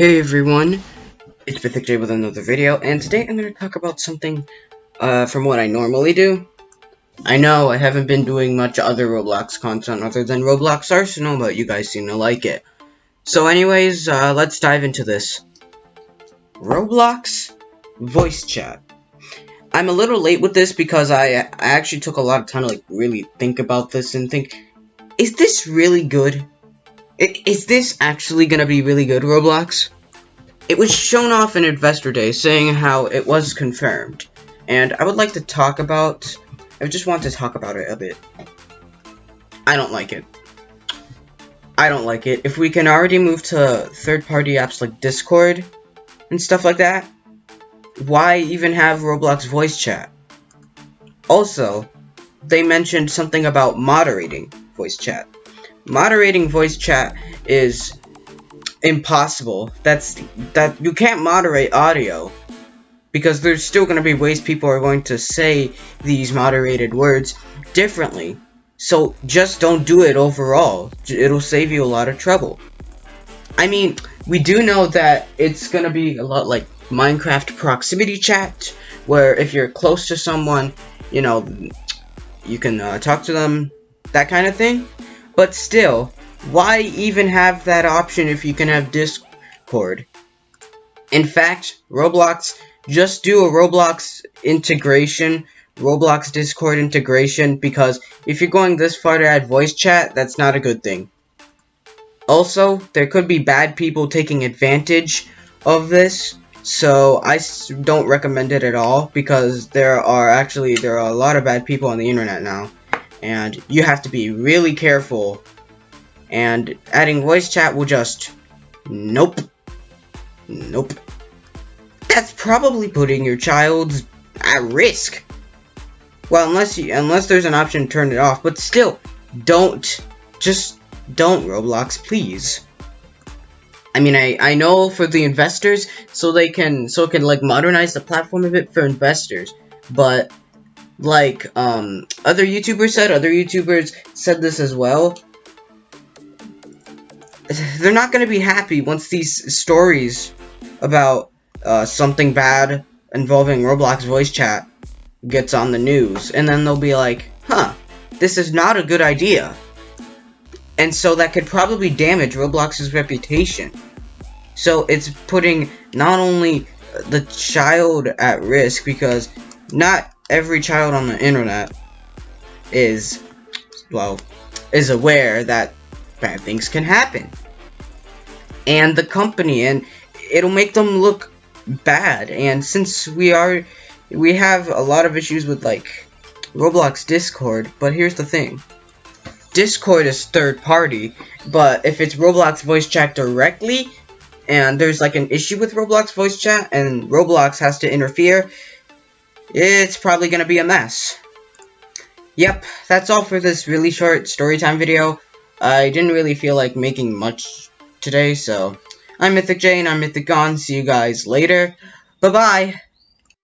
Hey everyone, it's Mythic J with another video, and today I'm going to talk about something uh, from what I normally do. I know I haven't been doing much other Roblox content other than Roblox Arsenal, but you guys seem to like it. So anyways, uh, let's dive into this. Roblox voice chat. I'm a little late with this because I, I actually took a lot of time to like really think about this and think, is this really good? Is this actually going to be really good, Roblox? It was shown off in Investor Day saying how it was confirmed. And I would like to talk about... I just want to talk about it a bit. I don't like it. I don't like it. If we can already move to third-party apps like Discord and stuff like that, why even have Roblox voice chat? Also, they mentioned something about moderating voice chat moderating voice chat is impossible. That's that you can't moderate audio because there's still going to be ways people are going to say these moderated words differently. So just don't do it overall. It'll save you a lot of trouble. I mean, we do know that it's going to be a lot like Minecraft proximity chat, where if you're close to someone, you know, you can uh, talk to them, that kind of thing. But still, why even have that option if you can have Discord? In fact, Roblox, just do a Roblox integration, Roblox Discord integration, because if you're going this far to add voice chat, that's not a good thing. Also, there could be bad people taking advantage of this, so I don't recommend it at all, because there are actually, there are a lot of bad people on the internet now and you have to be really careful. And adding voice chat will just nope nope. That's probably putting your child at risk. Well unless you unless there's an option to turn it off but still don't just don't roblox please. I mean, I, I know for the investors, so they can, so it can, like, modernize the platform a bit for investors, but like um, other YouTubers said, other YouTubers said this as well. They're not going to be happy once these stories about uh, something bad involving Roblox voice chat gets on the news. And then they'll be like, huh, this is not a good idea. And so that could probably damage Roblox's reputation. So it's putting not only the child at risk because not every child on the internet is, well, is aware that bad things can happen. And the company, and it'll make them look bad. And since we are, we have a lot of issues with, like, Roblox Discord, but here's the thing. Discord is third party, but if it's Roblox voice chat directly, and there's like an issue with Roblox voice chat, and Roblox has to interfere, it's probably going to be a mess. Yep, that's all for this really short storytime video. I didn't really feel like making much today, so I'm Mythic Jane, I'm Mythic Gone. See you guys later. Bye-bye.